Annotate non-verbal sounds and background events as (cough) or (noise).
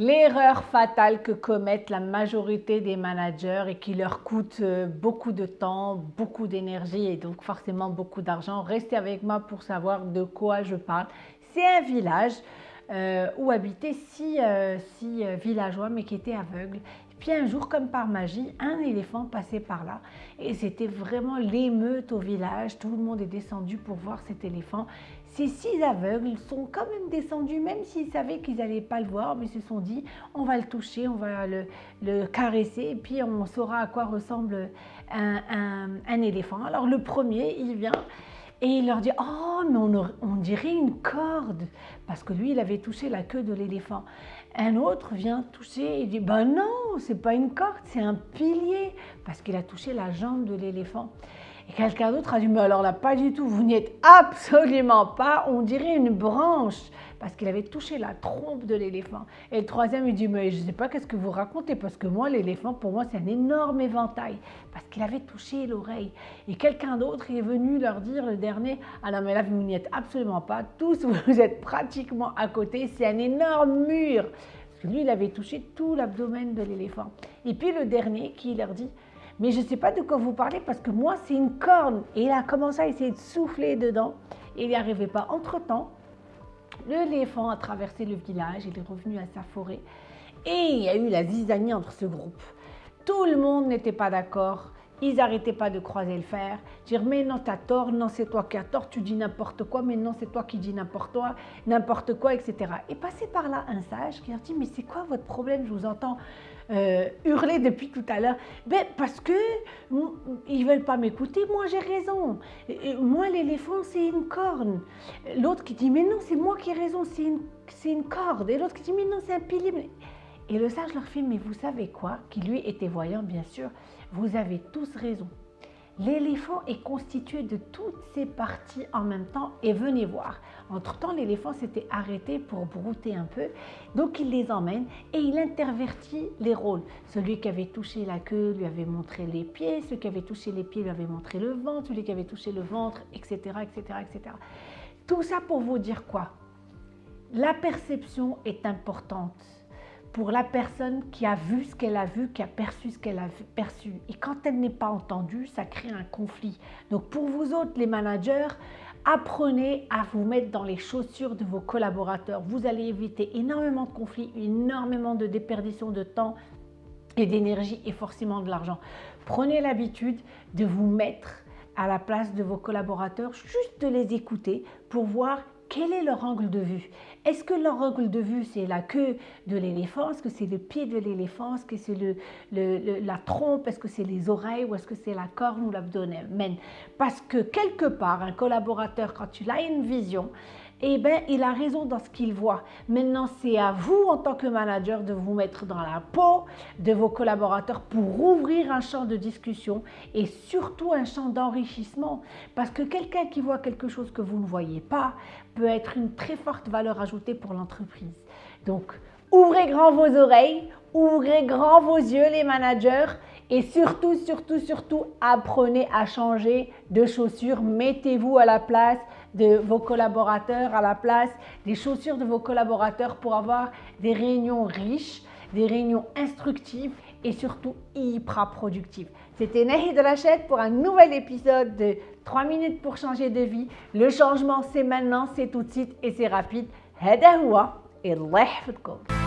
L'erreur fatale que commettent la majorité des managers et qui leur coûte euh, beaucoup de temps, beaucoup d'énergie et donc forcément beaucoup d'argent. Restez avec moi pour savoir de quoi je parle. C'est un village euh, où habitaient six, euh, six villageois mais qui étaient aveugles puis un jour, comme par magie, un éléphant passait par là et c'était vraiment l'émeute au village. Tout le monde est descendu pour voir cet éléphant. Ces six aveugles sont quand même descendus, même s'ils savaient qu'ils n'allaient pas le voir, mais se sont dit on va le toucher, on va le, caresser et puis on saura à quoi ressemble un, éléphant. Alors le premier, il vient et il leur dit Oh, mais on, on, dirait une corde Parce que lui, il avait touché la queue de l'éléphant. Un autre vient toucher et dit Ben non, c'est pas une corde, c'est un pilier. Parce qu'il a touché la jambe de l'éléphant. Et quelqu'un d'autre a dit, mais alors là, pas du tout, vous n'y êtes absolument pas, on dirait une branche, parce qu'il avait touché la trompe de l'éléphant. Et le troisième, il dit, mais je ne sais pas qu'est-ce que vous racontez, parce que moi, l'éléphant, pour moi, c'est un énorme éventail, parce qu'il avait touché l'oreille. Et quelqu'un d'autre est venu leur dire, le dernier, ah non, mais là, vous n'y êtes absolument pas, tous, (laughs) vous êtes pratiquement à côté, c'est un énorme mur. Parce que lui, il avait touché tout l'abdomen de l'éléphant. Et puis le dernier qui leur dit, mais je ne sais pas de quoi vous parlez parce que moi, c'est une corne. Et il a commencé à essayer de souffler dedans et il n'y arrivait pas. Entre-temps, l'éléphant a traversé le village, il est revenu à sa forêt et il y a eu la zizanie entre ce groupe. Tout le monde n'était pas d'accord. Ils n'arrêtaient pas de croiser le fer, dire mais non t'as tort, non c'est toi qui as tort, tu dis n'importe quoi, mais non c'est toi qui dis n'importe quoi, n'importe quoi, etc. Et passé par là un sage qui leur dit mais c'est quoi votre problème, je vous entends euh, hurler depuis tout à l'heure. Ben, parce que ils veulent pas m'écouter, moi j'ai raison. moi l'éléphant c'est une corne. L'autre qui dit mais non c'est moi qui ai raison, c'est une, une corde. Et l'autre qui dit mais non c'est un pilier. Et le sage leur fait mais vous savez quoi? Qui lui était voyant bien sûr. Vous avez tous raison. L'éléphant est constitué de toutes ces parties en même temps et venez voir. Entre-temps, l'éléphant s'était arrêté pour brouter un peu, donc il les emmène et il intervertit les rôles. Celui qui avait touché la queue lui avait montré les pieds, celui qui avait touché les pieds lui avait montré le ventre, celui qui avait touché le ventre, etc. etc., etc. Tout ça pour vous dire quoi? La perception est importante pour la personne qui a vu ce qu'elle a vu, qui a perçu ce qu'elle a perçu. Et quand elle n'est pas entendue, ça crée un conflit. Donc pour vous autres, les managers, apprenez à vous mettre dans les chaussures de vos collaborateurs. Vous allez éviter énormément de conflits, énormément de déperdition de temps et d'énergie et forcément de l'argent. Prenez l'habitude de vous mettre à la place de vos collaborateurs, juste de les écouter pour voir quel est leur angle de vue? Est-ce que leur angle de vue, c'est la queue de l'éléphant? Est-ce que c'est le pied de l'éléphant? Est-ce que c'est le, la trompe? Est-ce que c'est les oreilles Ou est-ce que c'est la corne ou l'abdomen? Parce que quelque part, un collaborateur, quand il a une vision, eh bien, il a raison dans ce qu'il voit. Maintenant, c'est à vous, en tant que manager, de vous mettre dans la peau de vos collaborateurs pour ouvrir un champ de discussion et surtout un champ d'enrichissement. Parce que quelqu'un qui voit quelque chose que vous ne voyez pas peut être une très forte valeur ajoutée pour l'entreprise. Donc, ouvrez grand vos oreilles, ouvrez grand vos yeux, les managers, et surtout, surtout, surtout, apprenez à changer de chaussures. Mettez-vous à la place de vos collaborateurs à la place des chaussures de vos collaborateurs pour avoir des réunions riches, des réunions instructives et surtout hyper productives. C'était Nahi de Lachette pour un nouvel épisode de 3 minutes pour changer de vie. Le changement c'est maintenant, c'est tout de suite et c'est rapide. Hadahoua et Allah